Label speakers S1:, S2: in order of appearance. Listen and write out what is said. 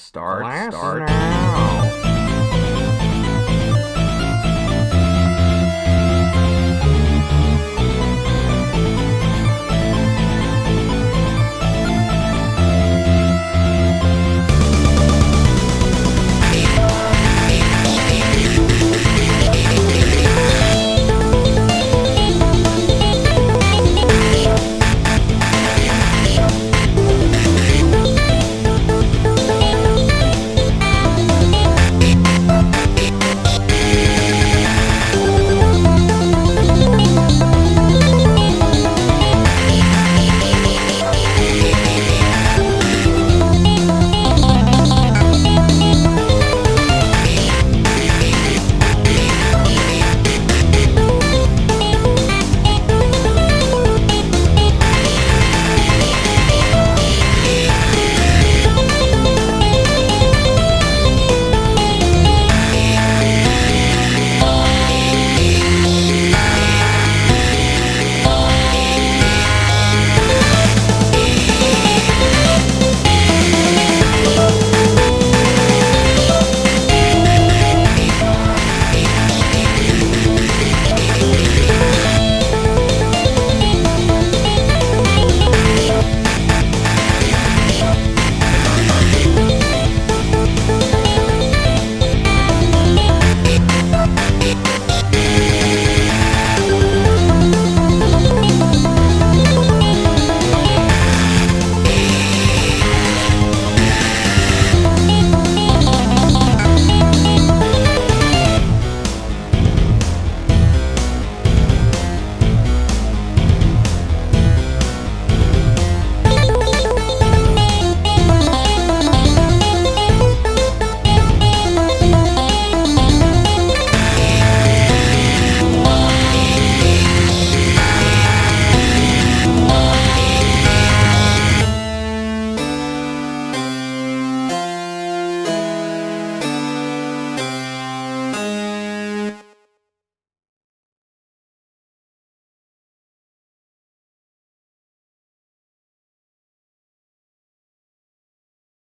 S1: Start, start.
S2: now.